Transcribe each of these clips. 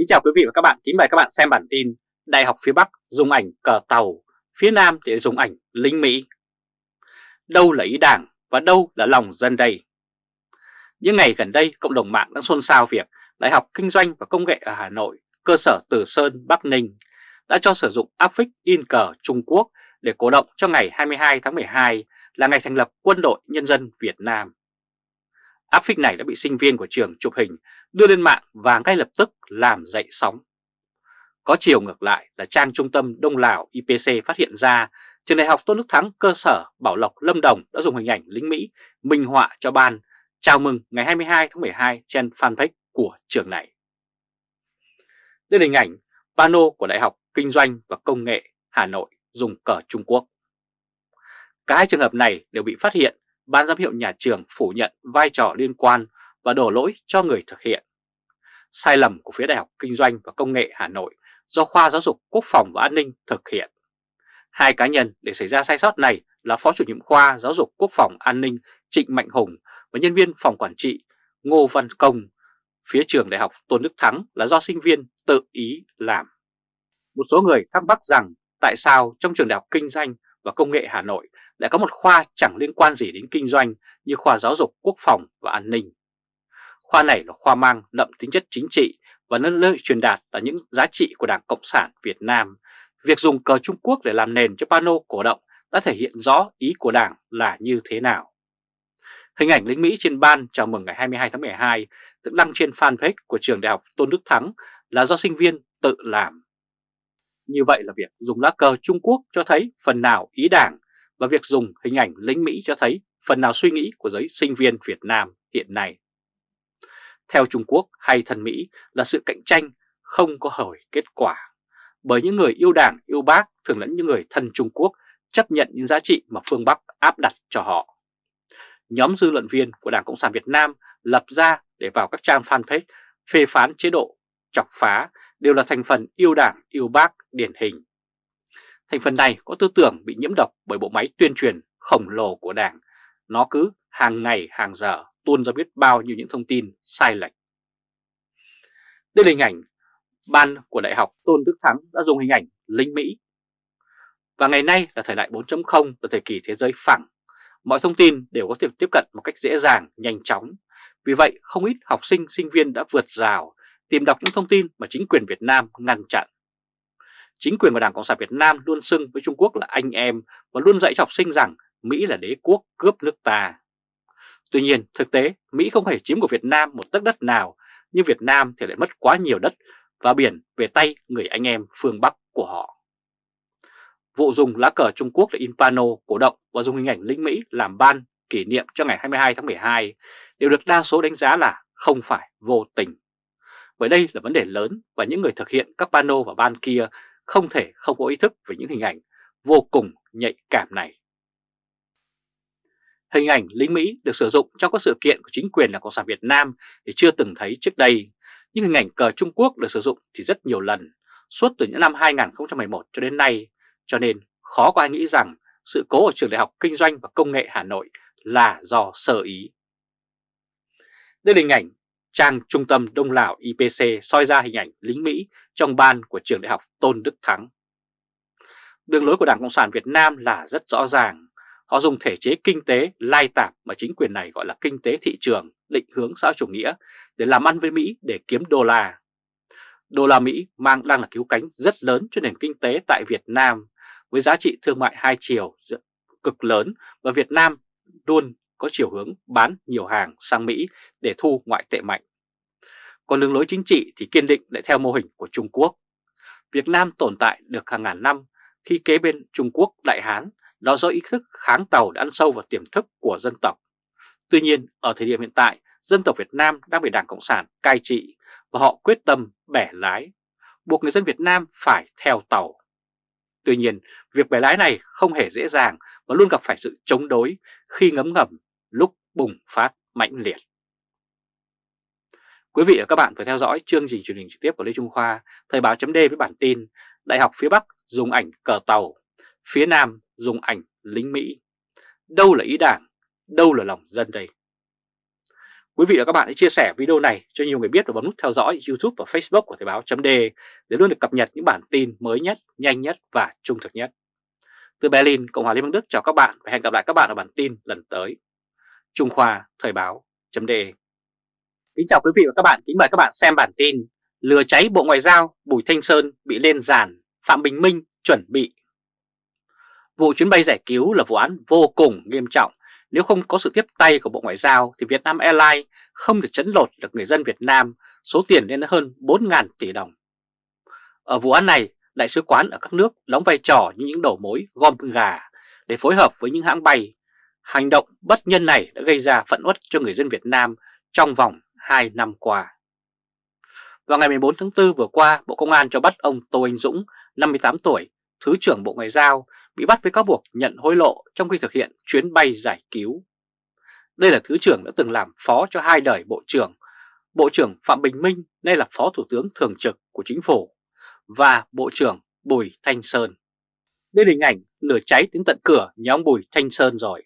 Kính chào quý vị và các bạn, kính mời các bạn xem bản tin Đại học phía Bắc dùng ảnh cờ tàu, phía Nam thì dùng ảnh lính Mỹ. Đâu là ý đảng và đâu là lòng dân đây? Những ngày gần đây, cộng đồng mạng đang xôn xao việc Đại học Kinh doanh và Công nghệ ở Hà Nội, cơ sở Từ Sơn, Bắc Ninh đã cho sử dụng áp phích in cờ Trung Quốc để cổ động cho ngày 22 tháng 12 là ngày thành lập Quân đội Nhân dân Việt Nam. Áp phích này đã bị sinh viên của trường chụp hình đưa lên mạng và ngay lập tức làm dậy sóng. Có chiều ngược lại là trang trung tâm Đông Lào IPC phát hiện ra trường đại học Tôn Đức Thắng cơ sở Bảo Lộc Lâm Đồng đã dùng hình ảnh lính Mỹ minh họa cho ban chào mừng ngày 22 tháng 12 trên fanpage của trường này. Đây là hình ảnh pano của Đại học Kinh doanh và Công nghệ Hà Nội dùng cờ Trung Quốc. Cả hai trường hợp này đều bị phát hiện, ban giám hiệu nhà trường phủ nhận vai trò liên quan và đổ lỗi cho người thực hiện. Sai lầm của phía Đại học Kinh doanh và Công nghệ Hà Nội do Khoa Giáo dục, Quốc phòng và An ninh thực hiện. Hai cá nhân để xảy ra sai sót này là Phó chủ nhiệm khoa Giáo dục, Quốc phòng, An ninh Trịnh Mạnh Hùng và nhân viên phòng quản trị Ngô Văn Công. Phía trường Đại học Tôn Đức Thắng là do sinh viên tự ý làm. Một số người thắc mắc rằng tại sao trong trường Đại học Kinh doanh và Công nghệ Hà Nội lại có một khoa chẳng liên quan gì đến kinh doanh như khoa giáo dục, quốc phòng và an ninh. Khoa này là khoa mang đậm tính chất chính trị và nơi truyền đạt là những giá trị của Đảng Cộng sản Việt Nam. Việc dùng cờ Trung Quốc để làm nền cho pano cổ động đã thể hiện rõ ý của Đảng là như thế nào. Hình ảnh lính Mỹ trên ban chào mừng ngày 22 tháng 12 được đăng trên fanpage của trường đại học Tôn Đức Thắng là do sinh viên tự làm. Như vậy là việc dùng lá cờ Trung Quốc cho thấy phần nào ý đảng và việc dùng hình ảnh lính Mỹ cho thấy phần nào suy nghĩ của giới sinh viên Việt Nam hiện nay. Theo Trung Quốc hay thân Mỹ là sự cạnh tranh không có hồi kết quả, bởi những người yêu đảng, yêu bác thường lẫn những người thân Trung Quốc chấp nhận những giá trị mà phương Bắc áp đặt cho họ. Nhóm dư luận viên của Đảng Cộng sản Việt Nam lập ra để vào các trang fanpage phê phán chế độ, chọc phá đều là thành phần yêu đảng, yêu bác điển hình. Thành phần này có tư tưởng bị nhiễm độc bởi bộ máy tuyên truyền khổng lồ của Đảng. Nó cứ hàng ngày hàng giờ tuôn ra biết bao nhiêu những thông tin sai lệch. Đây là hình ảnh ban của Đại học Tôn Đức Thắng đã dùng hình ảnh lính Mỹ. Và ngày nay là thời đại 4.0 là thời kỳ thế giới phẳng. Mọi thông tin đều có thể tiếp cận một cách dễ dàng, nhanh chóng. Vì vậy không ít học sinh, sinh viên đã vượt rào tìm đọc những thông tin mà chính quyền Việt Nam ngăn chặn. Chính quyền của Đảng Cộng sản Việt Nam luôn xưng với Trung Quốc là anh em và luôn dạy cho học sinh rằng Mỹ là đế quốc cướp nước ta. Tuy nhiên, thực tế, Mỹ không hề chiếm của Việt Nam một tấc đất nào, nhưng Việt Nam thì lại mất quá nhiều đất và biển về tay người anh em phương Bắc của họ. Vụ dùng lá cờ Trung Quốc để in pano cổ động và dùng hình ảnh lính Mỹ làm ban kỷ niệm cho ngày 22 tháng 12 đều được đa số đánh giá là không phải vô tình. Bởi đây là vấn đề lớn và những người thực hiện các pano và ban kia không thể không có ý thức về những hình ảnh vô cùng nhạy cảm này. Hình ảnh lính Mỹ được sử dụng trong các sự kiện của chính quyền đảng Cộng sản Việt Nam thì chưa từng thấy trước đây, nhưng hình ảnh cờ Trung Quốc được sử dụng thì rất nhiều lần, suốt từ những năm 2011 cho đến nay, cho nên khó có ai nghĩ rằng sự cố ở trường Đại học Kinh doanh và Công nghệ Hà Nội là do sơ ý. Đây là hình ảnh trang trung tâm Đông Lào IPC soi ra hình ảnh lính Mỹ trong ban của trường đại học Tôn Đức Thắng. Đường lối của Đảng Cộng sản Việt Nam là rất rõ ràng. Họ dùng thể chế kinh tế lai tạp mà chính quyền này gọi là kinh tế thị trường, định hướng xã chủ nghĩa để làm ăn với Mỹ để kiếm đô la. Đô la Mỹ mang đang là cứu cánh rất lớn cho nền kinh tế tại Việt Nam với giá trị thương mại hai chiều cực lớn và Việt Nam luôn có chiều hướng bán nhiều hàng sang Mỹ để thu ngoại tệ mạnh. Còn đường lối chính trị thì kiên định lại theo mô hình của Trung Quốc. Việt Nam tồn tại được hàng ngàn năm khi kế bên Trung Quốc Đại Hán đó do ý thức kháng tàu đã ăn sâu vào tiềm thức của dân tộc. Tuy nhiên, ở thời điểm hiện tại, dân tộc Việt Nam đang bị Đảng Cộng sản cai trị và họ quyết tâm bẻ lái, buộc người dân Việt Nam phải theo tàu. Tuy nhiên, việc bẻ lái này không hề dễ dàng và luôn gặp phải sự chống đối khi ngấm ngầm lúc bùng phát mạnh liệt. Quý vị và các bạn vừa theo dõi chương trình truyền hình trực tiếp của Lê Trung Khoa, Thời báo chấm với bản tin Đại học phía Bắc dùng ảnh cờ tàu, phía Nam dùng ảnh lính Mỹ. Đâu là ý đảng, đâu là lòng dân đây? Quý vị và các bạn hãy chia sẻ video này cho nhiều người biết và bấm nút theo dõi YouTube và Facebook của Thời báo .d để luôn được cập nhật những bản tin mới nhất, nhanh nhất và trung thực nhất. Từ Berlin, Cộng hòa Liên bang Đức chào các bạn và hẹn gặp lại các bạn ở bản tin lần tới. Trung Khoa Thời báo chấm Kính chào quý vị và các bạn, kính mời các bạn xem bản tin Lừa cháy Bộ Ngoại giao, Bùi Thanh Sơn bị lên giàn, Phạm Bình Minh chuẩn bị. Vụ chuyến bay giải cứu là vụ án vô cùng nghiêm trọng. Nếu không có sự tiếp tay của Bộ Ngoại giao thì Vietnam Airlines không thể chấn lột được người dân Việt Nam số tiền lên hơn 4.000 tỷ đồng. Ở vụ án này, đại sứ quán ở các nước đóng vai trò như những đầu mối gom gà để phối hợp với những hãng bay. Hành động bất nhân này đã gây ra phẫn uất cho người dân Việt Nam trong vòng 2 năm qua. Vào ngày 14 tháng 4 vừa qua, Bộ Công an cho bắt ông Tô Anh Dũng, 58 tuổi, Thứ trưởng Bộ Ngoại giao, bị bắt với cáo buộc nhận hối lộ trong khi thực hiện chuyến bay giải cứu. Đây là Thứ trưởng đã từng làm phó cho hai đời Bộ trưởng, Bộ trưởng Phạm Bình Minh, nay là Phó Thủ tướng Thường trực của Chính phủ, và Bộ trưởng Bùi Thanh Sơn. Đây là hình ảnh lửa cháy đến tận cửa nhà ông Bùi Thanh Sơn rồi.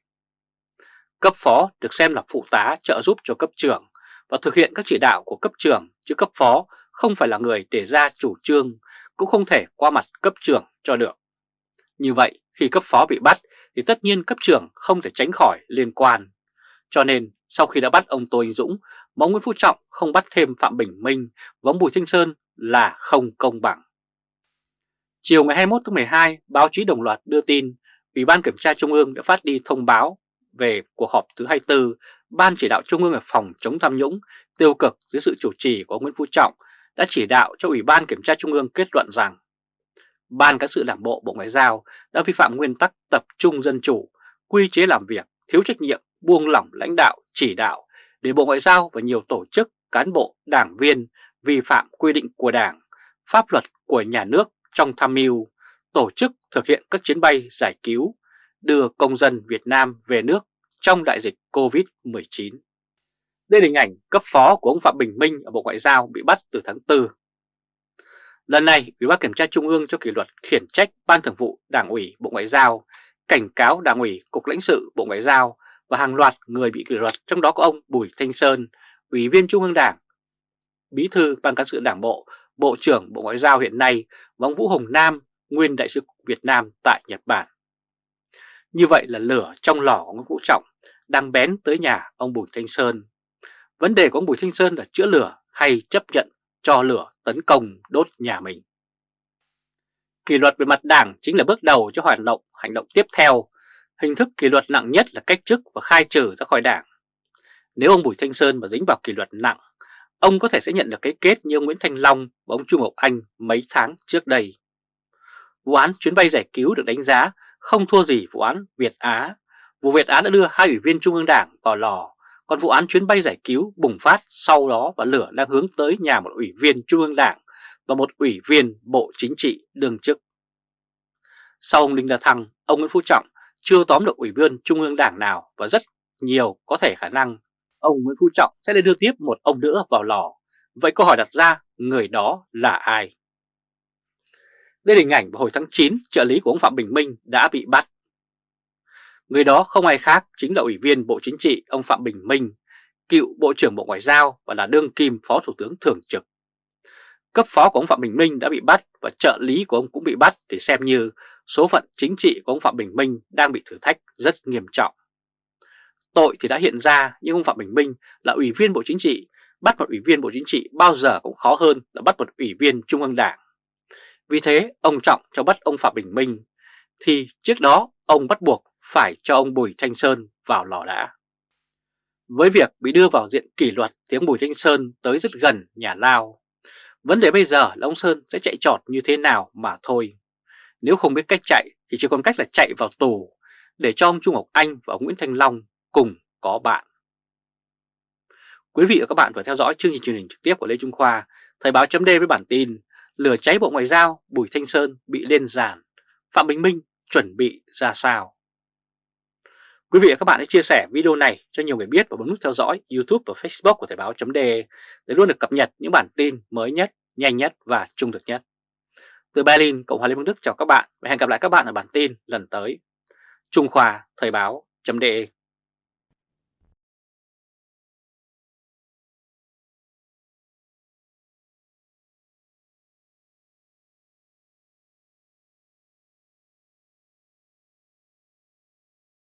Cấp phó được xem là phụ tá trợ giúp cho cấp trưởng và thực hiện các chỉ đạo của cấp trưởng chứ cấp phó không phải là người để ra chủ trương cũng không thể qua mặt cấp trưởng cho được. Như vậy khi cấp phó bị bắt thì tất nhiên cấp trưởng không thể tránh khỏi liên quan. Cho nên sau khi đã bắt ông Tô Anh Dũng, ông Nguyễn Phú Trọng không bắt thêm Phạm Bình Minh và ông Bùi Thanh Sơn là không công bằng. Chiều ngày 21 tháng 12, báo chí đồng loạt đưa tin Ủy ban Kiểm tra Trung ương đã phát đi thông báo về cuộc họp thứ 24 Ban chỉ đạo Trung ương về phòng chống tham nhũng tiêu cực dưới sự chủ trì của Nguyễn Phú Trọng đã chỉ đạo cho Ủy ban Kiểm tra Trung ương kết luận rằng Ban cán sự đảng bộ Bộ Ngoại giao đã vi phạm nguyên tắc tập trung dân chủ, quy chế làm việc, thiếu trách nhiệm, buông lỏng lãnh đạo, chỉ đạo để Bộ Ngoại giao và nhiều tổ chức, cán bộ, đảng viên vi phạm quy định của Đảng, pháp luật của nhà nước trong tham mưu, tổ chức thực hiện các chuyến bay giải cứu, đưa công dân Việt Nam về nước trong đại dịch COVID-19. Đây là hình ảnh cấp phó của ông Phạm Bình Minh ở Bộ Ngoại giao bị bắt từ tháng 4. Lần này, Ủy ban Kiểm tra Trung ương cho kỷ luật khiển trách Ban Thường vụ Đảng ủy Bộ Ngoại giao, cảnh cáo Đảng ủy Cục lãnh sự Bộ Ngoại giao và hàng loạt người bị kỷ luật trong đó có ông Bùi Thanh Sơn, Ủy viên Trung ương Đảng, Bí thư Ban cán sự Đảng bộ, Bộ trưởng Bộ Ngoại giao hiện nay và ông Vũ Hồng Nam, nguyên đại sứ Việt Nam tại Nhật Bản. Như vậy là lửa trong lò của Nguyễn Vũ Trọng đang bén tới nhà ông Bùi Thanh Sơn. Vấn đề của ông Bùi Thanh Sơn là chữa lửa hay chấp nhận cho lửa tấn công đốt nhà mình. Kỷ luật về mặt đảng chính là bước đầu cho hoạt động hành động tiếp theo. Hình thức kỷ luật nặng nhất là cách chức và khai trừ ra khỏi đảng. Nếu ông Bùi Thanh Sơn mà dính vào kỷ luật nặng, ông có thể sẽ nhận được cái kết như ông Nguyễn Thanh Long và ông Trung Ngọc Anh mấy tháng trước đây. Vụ án chuyến bay giải cứu được đánh giá không thua gì vụ án Việt Á. Vụ Việt Á đã đưa hai ủy viên Trung ương Đảng vào lò, còn vụ án chuyến bay giải cứu bùng phát sau đó và lửa đang hướng tới nhà một ủy viên Trung ương Đảng và một ủy viên Bộ Chính trị đương chức. Sau ông Đinh La Thăng, ông Nguyễn Phú Trọng chưa tóm được ủy viên Trung ương Đảng nào và rất nhiều có thể khả năng ông Nguyễn Phú Trọng sẽ đưa tiếp một ông nữa vào lò. Vậy câu hỏi đặt ra, người đó là ai? Đây là hình ảnh vào hồi tháng 9, trợ lý của ông Phạm Bình Minh đã bị bắt. Người đó không ai khác chính là Ủy viên Bộ Chính trị ông Phạm Bình Minh, cựu Bộ trưởng Bộ Ngoại giao và là đương kim Phó Thủ tướng Thường trực. Cấp phó của ông Phạm Bình Minh đã bị bắt và trợ lý của ông cũng bị bắt để xem như số phận chính trị của ông Phạm Bình Minh đang bị thử thách rất nghiêm trọng. Tội thì đã hiện ra nhưng ông Phạm Bình Minh là Ủy viên Bộ Chính trị, bắt một Ủy viên Bộ Chính trị bao giờ cũng khó hơn là bắt một Ủy viên Trung ương Đảng. Vì thế ông Trọng cho bắt ông Phạm Bình Minh thì trước đó ông bắt buộc phải cho ông Bùi Thanh Sơn vào lò đã. Với việc bị đưa vào diện kỷ luật thì ông Bùi Thanh Sơn tới rất gần nhà lao. Vấn đề bây giờ là ông Sơn sẽ chạy trọt như thế nào mà thôi. Nếu không biết cách chạy thì chỉ còn cách là chạy vào tù để cho ông Trung Ngọc Anh và ông Nguyễn Thanh Long cùng có bạn. Quý vị và các bạn vừa theo dõi chương trình truyền hình trực tiếp của Lê Trung Khoa, Thời báo chấm với bản tin Lửa cháy Bộ Ngoại giao, Bùi Thanh Sơn bị lên giàn, Phạm Bình Minh chuẩn bị ra sao? Quý vị và các bạn hãy chia sẻ video này cho nhiều người biết và bấm nút theo dõi YouTube và Facebook của Thời báo .de để luôn được cập nhật những bản tin mới nhất, nhanh nhất và trung thực nhất. Từ Berlin, Cộng hòa Liên bang Đức chào các bạn và hẹn gặp lại các bạn ở bản tin lần tới. Trung Khoa Thời báo .de